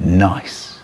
nice.